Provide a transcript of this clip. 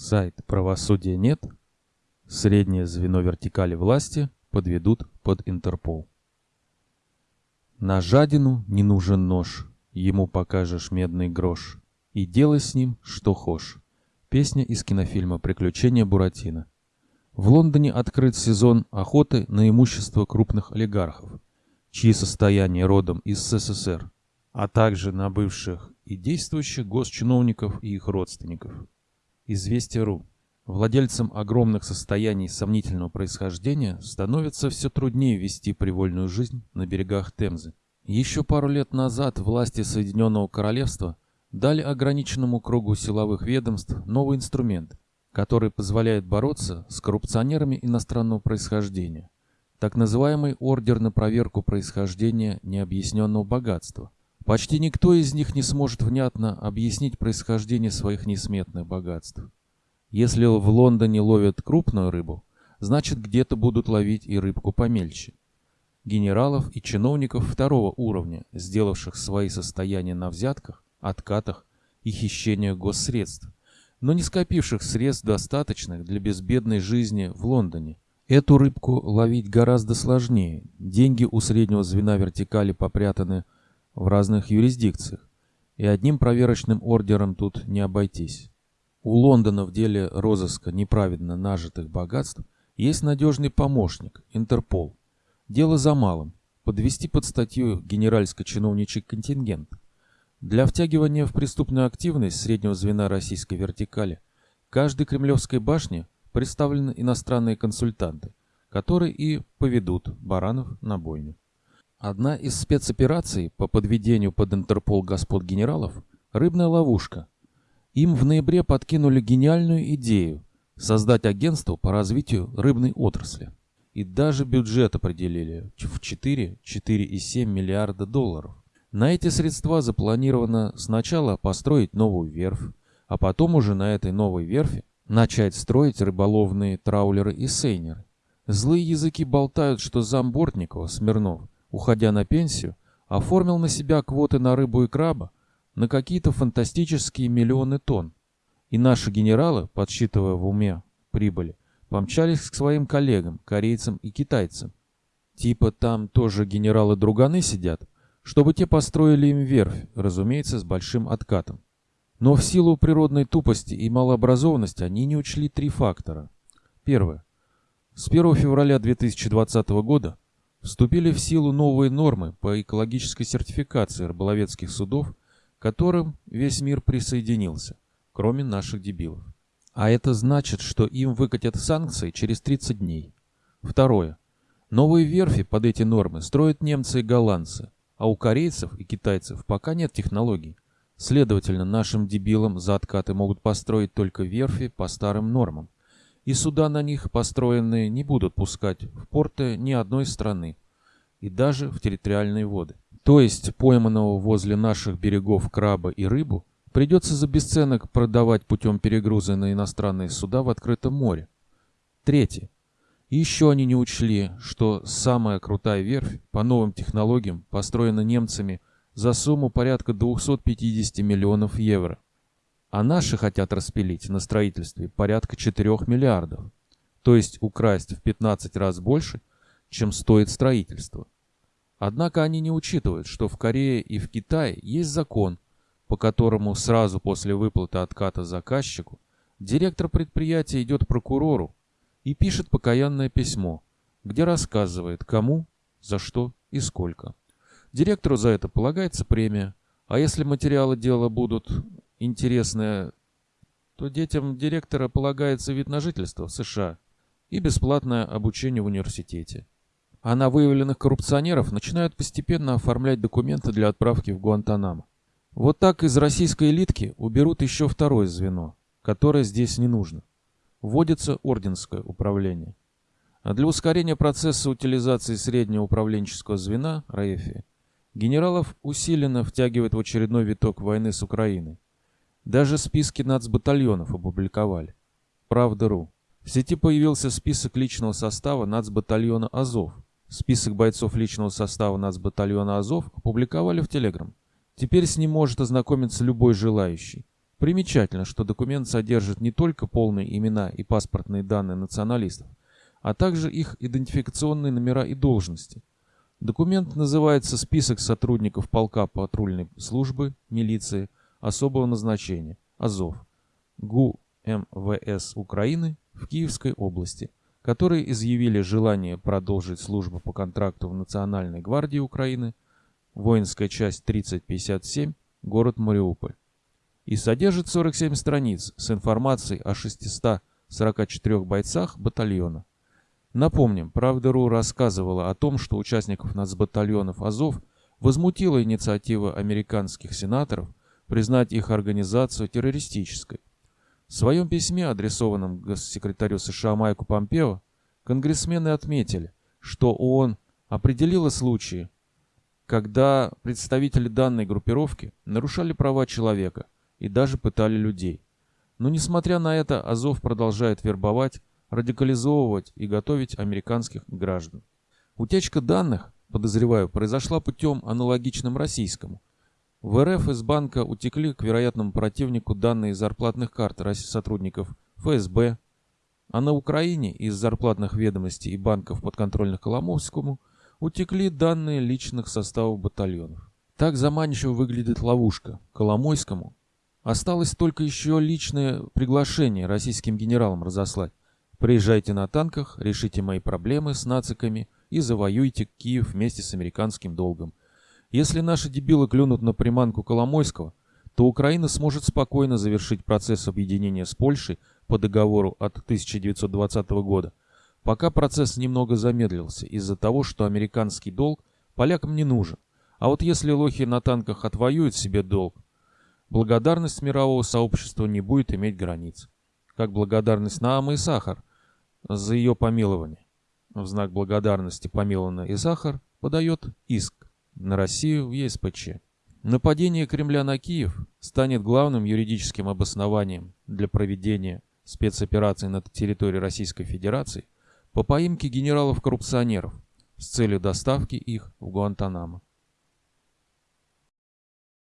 Сайт «Правосудия нет», среднее звено вертикали власти подведут под Интерпол. На жадину не нужен нож, ему покажешь медный грош, и делай с ним, что хошь. Песня из кинофильма «Приключения Буратино». В Лондоне открыт сезон охоты на имущество крупных олигархов, чьи состояния родом из СССР, а также на бывших и действующих госчиновников и их родственников. Известия.ру. Владельцам огромных состояний сомнительного происхождения становится все труднее вести привольную жизнь на берегах Темзы. Еще пару лет назад власти Соединенного Королевства дали ограниченному кругу силовых ведомств новый инструмент, который позволяет бороться с коррупционерами иностранного происхождения. Так называемый ордер на проверку происхождения необъясненного богатства. Почти никто из них не сможет внятно объяснить происхождение своих несметных богатств. Если в Лондоне ловят крупную рыбу, значит где-то будут ловить и рыбку помельче. Генералов и чиновников второго уровня, сделавших свои состояния на взятках, откатах и хищениях госсредств, но не скопивших средств достаточных для безбедной жизни в Лондоне. Эту рыбку ловить гораздо сложнее. Деньги у среднего звена вертикали попрятаны в разных юрисдикциях, и одним проверочным ордером тут не обойтись. У Лондона в деле розыска неправедно нажитых богатств есть надежный помощник – Интерпол. Дело за малым – подвести под статью генеральско-чиновничий контингент. Для втягивания в преступную активность среднего звена российской вертикали каждой кремлевской башне представлены иностранные консультанты, которые и поведут баранов на бойню. Одна из спецопераций по подведению под Интерпол господ генералов – рыбная ловушка. Им в ноябре подкинули гениальную идею – создать агентство по развитию рыбной отрасли. И даже бюджет определили в 4-4,7 миллиарда долларов. На эти средства запланировано сначала построить новую верфь, а потом уже на этой новой верфи начать строить рыболовные траулеры и сейнеры. Злые языки болтают, что зам Бортникова, Смирнов – уходя на пенсию, оформил на себя квоты на рыбу и краба на какие-то фантастические миллионы тонн. И наши генералы, подсчитывая в уме прибыли, помчались к своим коллегам, корейцам и китайцам. Типа там тоже генералы-друганы сидят, чтобы те построили им верфь, разумеется, с большим откатом. Но в силу природной тупости и малообразованности они не учли три фактора. Первое. С 1 февраля 2020 года Вступили в силу новые нормы по экологической сертификации рыболовецких судов, к которым весь мир присоединился, кроме наших дебилов. А это значит, что им выкатят санкции через 30 дней. Второе. Новые верфи под эти нормы строят немцы и голландцы, а у корейцев и китайцев пока нет технологий. Следовательно, нашим дебилам за откаты могут построить только верфи по старым нормам и суда на них построенные не будут пускать в порты ни одной страны, и даже в территориальные воды. То есть пойманного возле наших берегов краба и рыбу придется за бесценок продавать путем перегруза на иностранные суда в открытом море. Третье. еще они не учли, что самая крутая верфь по новым технологиям построена немцами за сумму порядка 250 миллионов евро а наши хотят распилить на строительстве порядка 4 миллиардов, то есть украсть в 15 раз больше, чем стоит строительство. Однако они не учитывают, что в Корее и в Китае есть закон, по которому сразу после выплаты отката заказчику директор предприятия идет прокурору и пишет покаянное письмо, где рассказывает, кому, за что и сколько. Директору за это полагается премия, а если материалы дела будут интересное, то детям директора полагается вид на жительство в США и бесплатное обучение в университете. А на выявленных коррупционеров начинают постепенно оформлять документы для отправки в Гуантанамо. Вот так из российской элитки уберут еще второе звено, которое здесь не нужно. Вводится орденское управление. А для ускорения процесса утилизации среднего управленческого звена, РАЭФИ, генералов усиленно втягивают в очередной виток войны с Украиной. Даже списки нацбатальонов опубликовали. Правда.ру. В сети появился список личного состава нацбатальона «Азов». Список бойцов личного состава нацбатальона «Азов» опубликовали в Телеграм. Теперь с ним может ознакомиться любой желающий. Примечательно, что документ содержит не только полные имена и паспортные данные националистов, а также их идентификационные номера и должности. Документ называется «Список сотрудников полка патрульной службы, милиции, особого назначения, АЗОВ, ГУ МВС Украины в Киевской области, которые изъявили желание продолжить службу по контракту в Национальной гвардии Украины, воинская часть 3057, город Мариуполь и содержит 47 страниц с информацией о 644 бойцах батальона. Напомним, Правда.ру рассказывала о том, что участников нацбатальонов Азов возмутила инициатива американских сенаторов признать их организацию террористической. В своем письме, адресованном госсекретарю США Майку Помпео, конгрессмены отметили, что ООН определила случаи, когда представители данной группировки нарушали права человека – и даже пытали людей. Но несмотря на это, Азов продолжает вербовать, радикализовывать и готовить американских граждан. Утечка данных, подозреваю, произошла путем аналогичным российскому. В РФ из банка утекли к вероятному противнику данные зарплатных карт сотрудников ФСБ, а на Украине из зарплатных ведомостей и банков подконтрольных Коломовскому утекли данные личных составов батальонов. Так заманчиво выглядит ловушка. Коломойскому Осталось только еще личное приглашение российским генералам разослать. Приезжайте на танках, решите мои проблемы с нациками и завоюйте Киев вместе с американским долгом. Если наши дебилы клюнут на приманку Коломойского, то Украина сможет спокойно завершить процесс объединения с Польшей по договору от 1920 года, пока процесс немного замедлился из-за того, что американский долг полякам не нужен. А вот если лохи на танках отвоюют себе долг, Благодарность мирового сообщества не будет иметь границ. Как благодарность Наамы и Сахар за ее помилование. В знак благодарности помилованный Сахар подает иск на Россию в ЕСПЧ. Нападение Кремля на Киев станет главным юридическим обоснованием для проведения спецоперации на территории Российской Федерации по поимке генералов-коррупционеров с целью доставки их в Гуантанамо.